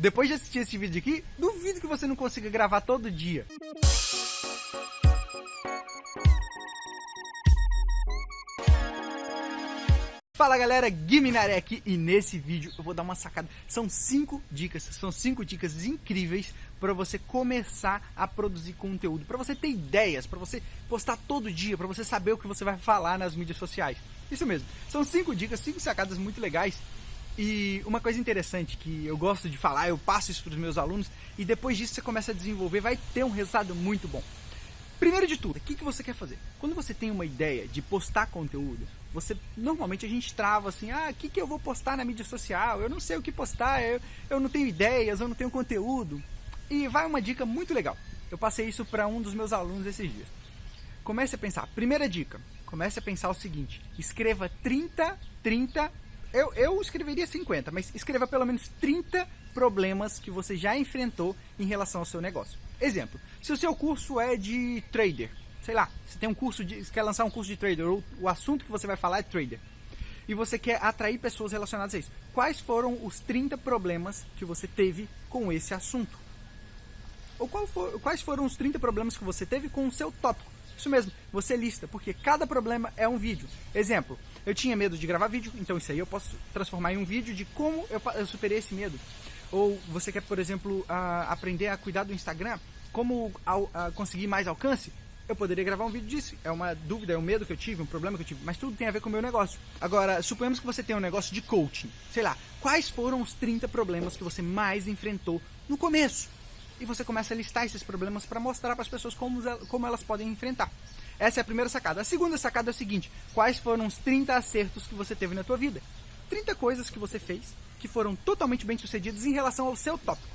Depois de assistir esse vídeo aqui, duvido que você não consiga gravar todo dia. Fala galera, Guiminaré aqui e nesse vídeo eu vou dar uma sacada. São cinco dicas, são cinco dicas incríveis para você começar a produzir conteúdo, para você ter ideias, para você postar todo dia, para você saber o que você vai falar nas mídias sociais. Isso mesmo, são cinco dicas, cinco sacadas muito legais. E uma coisa interessante que eu gosto de falar, eu passo isso para os meus alunos e depois disso você começa a desenvolver, vai ter um resultado muito bom. Primeiro de tudo, o que, que você quer fazer? Quando você tem uma ideia de postar conteúdo, você normalmente a gente trava assim, ah, o que, que eu vou postar na mídia social? Eu não sei o que postar, eu, eu não tenho ideias, eu não tenho conteúdo. E vai uma dica muito legal. Eu passei isso para um dos meus alunos esses dias. Comece a pensar. Primeira dica, comece a pensar o seguinte: escreva 30, 30. Eu, eu escreveria 50, mas escreva pelo menos 30 problemas que você já enfrentou em relação ao seu negócio. Exemplo: se o seu curso é de trader, sei lá, você tem um curso de, quer lançar um curso de trader, ou o assunto que você vai falar é trader, e você quer atrair pessoas relacionadas a isso. Quais foram os 30 problemas que você teve com esse assunto? Ou for, quais foram os 30 problemas que você teve com o seu tópico? Isso mesmo, você lista, porque cada problema é um vídeo. Exemplo, eu tinha medo de gravar vídeo, então isso aí eu posso transformar em um vídeo de como eu, superei esse medo. Ou você quer, por exemplo, uh, aprender a cuidar do Instagram, como conseguir mais alcance? eu poderia gravar um vídeo disso. É uma dúvida, é um medo que eu tive, um problema que eu tive, mas tudo tem a ver com o meu negócio. Agora, suponhamos que você tem um negócio de coaching. Sei lá, quais foram os 30 problemas que você mais enfrentou no começo? E você começa a listar esses problemas para mostrar para as pessoas como, como elas podem enfrentar. Essa é a primeira sacada. A segunda sacada é o seguinte: quais foram os 30 acertos que você teve na tua vida? 30 coisas que você fez que foram totalmente bem sucedidas em relação ao seu tópico.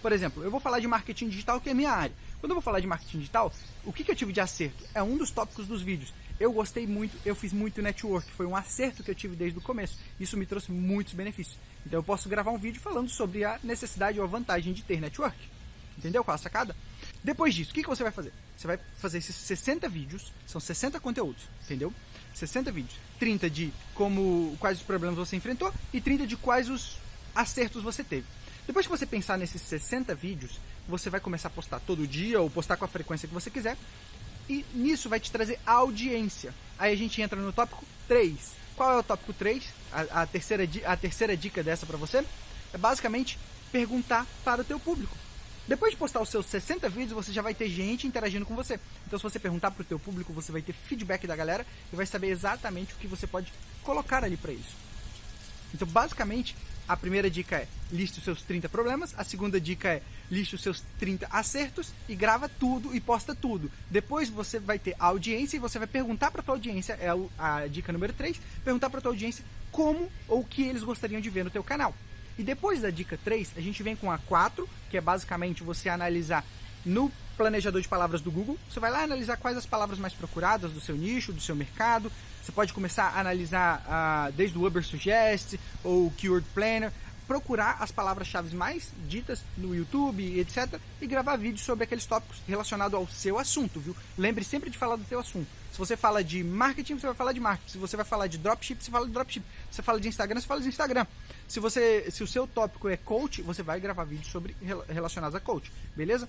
Por exemplo, eu vou falar de marketing digital, que é a minha área. Quando eu vou falar de marketing digital, o que, que eu tive de acerto? É um dos tópicos dos vídeos. Eu gostei muito, eu fiz muito network, foi um acerto que eu tive desde o começo. Isso me trouxe muitos benefícios. Então eu posso gravar um vídeo falando sobre a necessidade ou a vantagem de ter network. Entendeu qual a sacada? Depois disso, o que, que você vai fazer? Você vai fazer esses 60 vídeos, são 60 conteúdos, entendeu? 60 vídeos. 30 de como quais os problemas você enfrentou e 30 de quais os acertos você teve. Depois que você pensar nesses 60 vídeos, você vai começar a postar todo dia ou postar com a frequência que você quiser. E nisso vai te trazer audiência. Aí a gente entra no tópico 3. Qual é o tópico 3? A, a terceira, a terceira dica dessa para você é basicamente perguntar para o teu público. Depois de postar os seus 60 vídeos, você já vai ter gente interagindo com você. Então, se você perguntar para o teu público, você vai ter feedback da galera e vai saber exatamente o que você pode colocar ali para isso. Então, basicamente, a primeira dica é liste os seus 30 problemas, a segunda dica é liste os seus 30 acertos e grava tudo e posta tudo. Depois você vai ter a audiência e você vai perguntar para tua audiência, é a dica número 3, perguntar para tua audiência como ou o que eles gostariam de ver no teu canal. E depois da dica 3, a gente vem com a 4, que é basicamente você analisar no planejador de palavras do Google. Você vai lá analisar quais as palavras mais procuradas do seu nicho, do seu mercado. Você pode começar a analisar uh, desde o Uber Suggest ou o Keyword Planner, procurar as palavras-chave mais ditas no YouTube, etc. e gravar vídeos sobre aqueles tópicos relacionados ao seu assunto, viu? Lembre sempre de falar do seu assunto. Se você fala de marketing, você vai falar de marketing. Se você vai falar de dropship, você fala de dropship. Se você fala de Instagram, você fala de Instagram. Se você, se o seu tópico é coach, você vai gravar vídeos sobre relacionados a coach, beleza?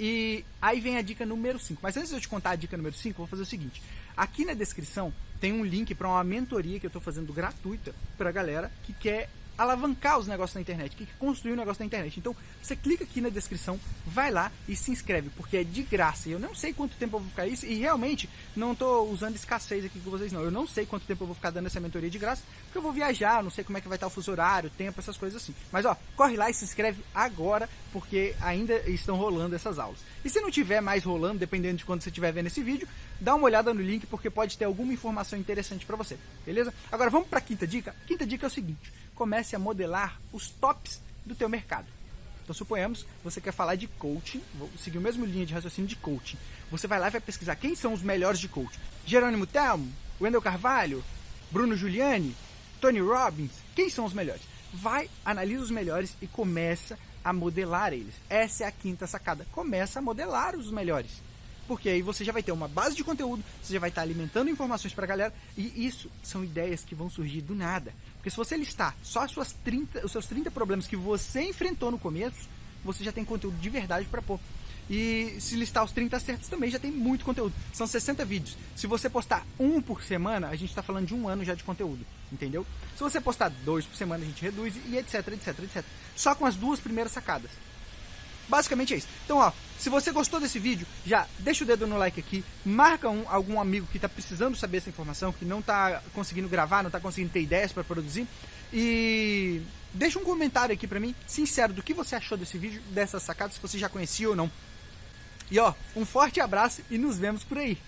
E aí vem a dica número 5. Mas antes de eu te contar a dica número 5, vou fazer o seguinte. Aqui na descrição tem um link para uma mentoria que eu estou fazendo gratuita para a galera que quer alavancar os negócios na internet, que construir um negócio na internet. Então, você clica aqui na descrição, vai lá e se inscreve, porque é de graça. Eu não sei quanto tempo eu vou ficar isso, e realmente não estou usando escassez aqui com vocês, não. Eu não sei quanto tempo eu vou ficar dando essa mentoria de graça, porque eu vou viajar, não sei como é que vai estar o fuso horário, tempo, essas coisas assim. Mas ó, corre lá e se inscreve agora, porque ainda estão rolando essas aulas. E se não tiver mais rolando, dependendo de quando você estiver vendo esse vídeo, dá uma olhada no link, porque pode ter alguma informação interessante para você, beleza? Agora vamos para a quinta dica. Quinta dica é o seguinte comece a modelar os tops do teu mercado. Então suponhamos você quer falar de coaching, vou seguir a mesma linha de raciocínio de coaching. Você vai lá e vai pesquisar quem são os melhores de coaching. Jerônimo Telmo, Wendel Carvalho, Bruno Giuliani, Tony Robbins, quem são os melhores? Vai, analisa os melhores e começa a modelar eles. Essa é a quinta sacada. Começa a modelar os melhores. Porque aí você já vai ter uma base de conteúdo, você já vai estar alimentando informações para a galera, e isso são ideias que vão surgir do nada. Porque se você listar só as suas 30, os seus 30 problemas que você enfrentou no começo, você já tem conteúdo de verdade para pôr. E se listar os 30 acertos também já tem muito conteúdo. São 60 vídeos. Se você postar um por semana, a gente está falando de um ano já de conteúdo. Entendeu? Se você postar dois por semana, a gente reduz e etc, etc, etc. Só com as duas primeiras sacadas. Basicamente é isso. Então, ó, se você gostou desse vídeo, já deixa o dedo no like aqui, marca um, algum amigo que está precisando saber essa informação, que não está conseguindo gravar, não está conseguindo ter ideias para produzir. E deixa um comentário aqui para mim, sincero, do que você achou desse vídeo, dessas sacadas, se você já conhecia ou não. E ó, um forte abraço e nos vemos por aí.